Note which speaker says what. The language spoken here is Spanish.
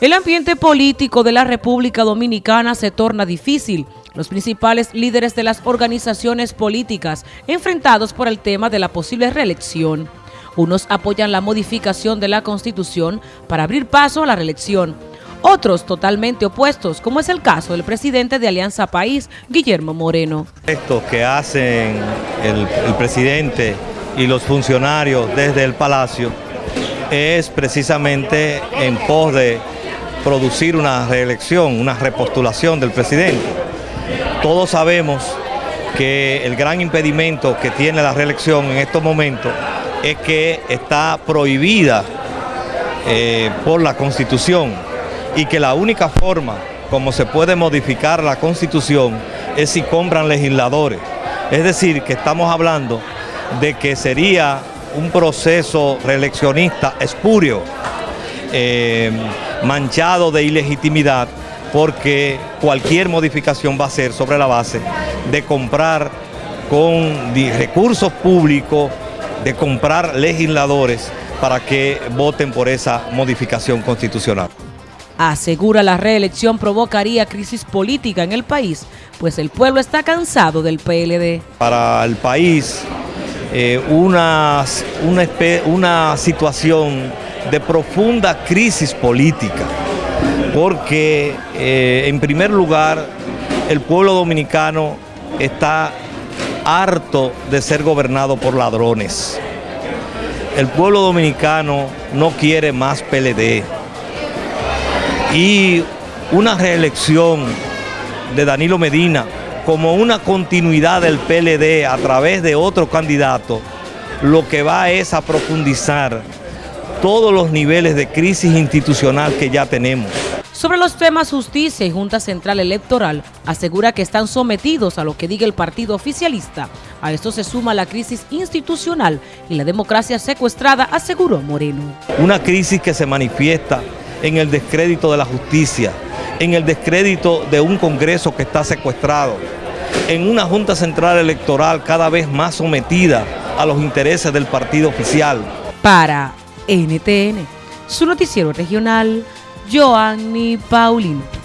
Speaker 1: El ambiente político de la República Dominicana se torna difícil. Los principales líderes de las organizaciones políticas enfrentados por el tema de la posible reelección. Unos apoyan la modificación de la Constitución para abrir paso a la reelección. Otros totalmente opuestos, como es el caso del presidente de Alianza País, Guillermo Moreno.
Speaker 2: Esto que hacen el, el presidente y los funcionarios desde el Palacio es precisamente en pos de producir una reelección, una repostulación del presidente. Todos sabemos que el gran impedimento que tiene la reelección en estos momentos es que está prohibida eh, por la Constitución y que la única forma como se puede modificar la Constitución es si compran legisladores. Es decir, que estamos hablando de que sería un proceso reeleccionista espurio. Eh, manchado de ilegitimidad porque cualquier modificación va a ser sobre la base de comprar con recursos públicos, de comprar legisladores para que voten por esa modificación constitucional.
Speaker 1: Asegura la reelección provocaría crisis política en el país, pues el pueblo está cansado del PLD.
Speaker 2: Para el país, eh, una, una, una situación de profunda crisis política, porque eh, en primer lugar el pueblo dominicano está harto de ser gobernado por ladrones. El pueblo dominicano no quiere más PLD. Y una reelección de Danilo Medina como una continuidad del PLD a través de otro candidato, lo que va es a profundizar todos los niveles de crisis institucional que ya tenemos.
Speaker 1: Sobre los temas justicia y Junta Central Electoral, asegura que están sometidos a lo que diga el partido oficialista. A esto se suma la crisis institucional y la democracia secuestrada, aseguró Moreno.
Speaker 2: Una crisis que se manifiesta en el descrédito de la justicia, en el descrédito de un Congreso que está secuestrado, en una Junta Central Electoral cada vez más sometida a los intereses del partido oficial.
Speaker 1: Para NTN, su noticiero regional, Joanny Paulino.